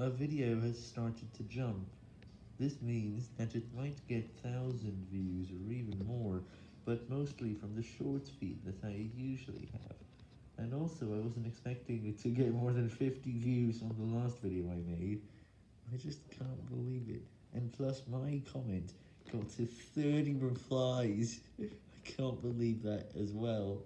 A video has started to jump. This means that it might get 1000 views or even more, but mostly from the shorts feed that I usually have. And also I wasn't expecting it to get more than 50 views on the last video I made. I just can't believe it. And plus my comment got to 30 replies. I can't believe that as well.